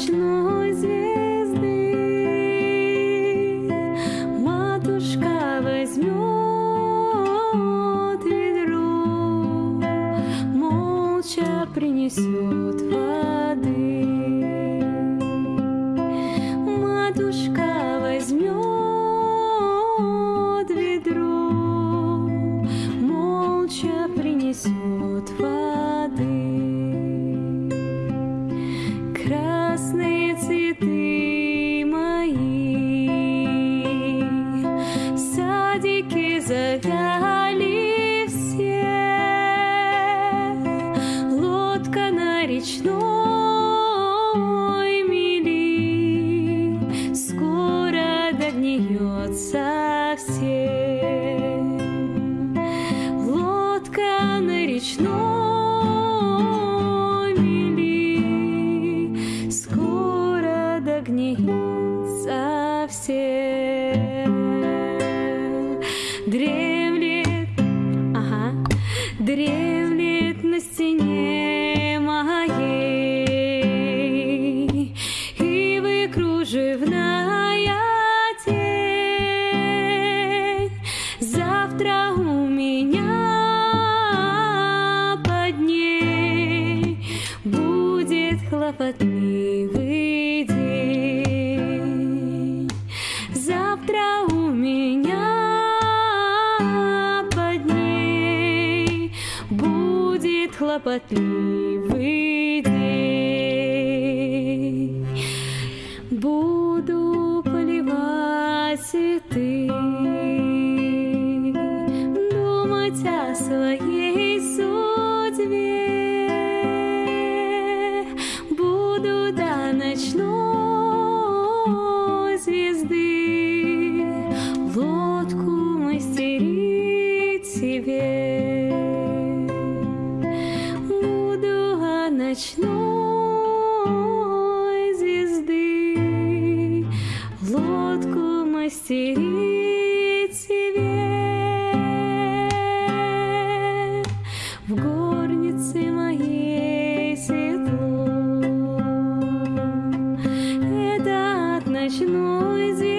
ночной звезды. Матушка возьмет ведро Молча принесет воды. Матушка возьмет ведро Молча принесет воды. Совсем. Лодка на речной мели скоро догниет совсем. Дремлет, ага, дремлет на стене моей и вы кружевная хлопотливый день. Завтра у меня под ней будет хлопотливый день. Буду поливать цветы, думать о своей судьбе. тебе. Буду о ночной звезды лодку мастерить себе. В горнице моей светло, это от ночной звезды.